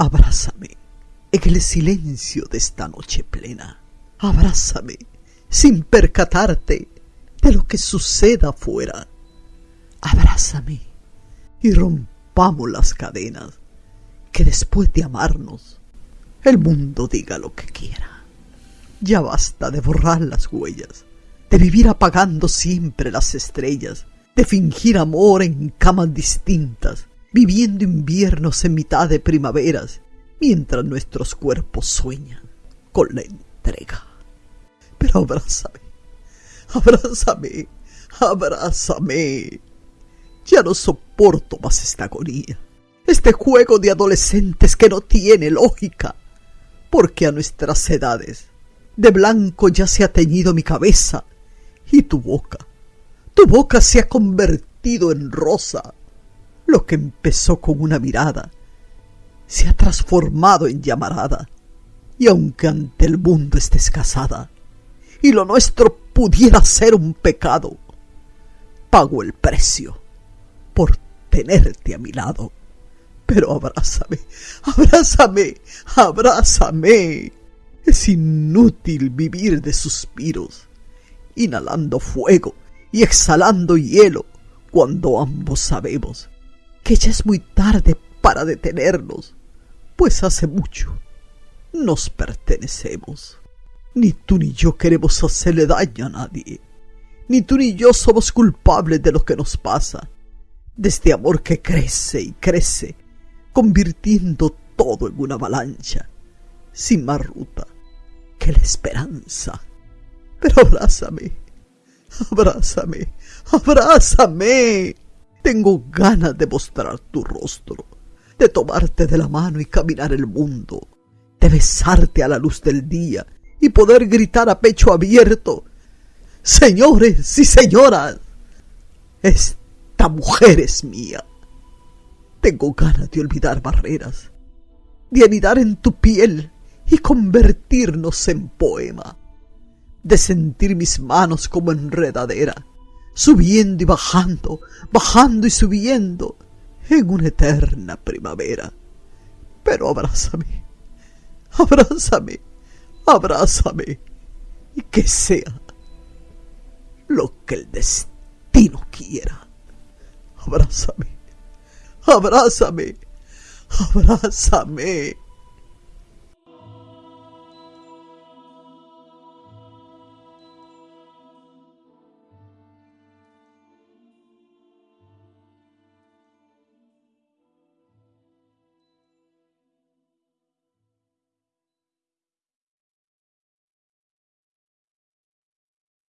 Abrázame en el silencio de esta noche plena. Abrázame sin percatarte de lo que suceda afuera. Abrázame y rompamos las cadenas que después de amarnos el mundo diga lo que quiera. Ya basta de borrar las huellas, de vivir apagando siempre las estrellas, de fingir amor en camas distintas, viviendo inviernos en mitad de primaveras, mientras nuestros cuerpos sueñan con la entrega. Pero abrázame, abrázame, abrázame. Ya no soporto más esta agonía, este juego de adolescentes que no tiene lógica, porque a nuestras edades de blanco ya se ha teñido mi cabeza y tu boca, tu boca se ha convertido en rosa. Lo que empezó con una mirada se ha transformado en llamarada. Y aunque ante el mundo estés casada y lo nuestro pudiera ser un pecado, pago el precio por tenerte a mi lado. Pero abrázame, abrázame, abrázame. Es inútil vivir de suspiros, inhalando fuego y exhalando hielo, cuando ambos sabemos que ya es muy tarde para detenernos, pues hace mucho nos pertenecemos. Ni tú ni yo queremos hacerle daño a nadie, ni tú ni yo somos culpables de lo que nos pasa, de este amor que crece y crece, convirtiendo todo en una avalancha, sin más ruta que la esperanza. Pero abrázame, abrázame, abrázame. Tengo ganas de mostrar tu rostro, de tomarte de la mano y caminar el mundo, de besarte a la luz del día y poder gritar a pecho abierto, Señores y señoras, esta mujer es mía. Tengo ganas de olvidar barreras, de anidar en tu piel y convertirnos en poema, de sentir mis manos como enredadera, subiendo y bajando, bajando y subiendo en una eterna primavera. Pero abrázame, abrázame, abrázame, y que sea lo que el destino quiera. Abrázame, abrázame, abrázame.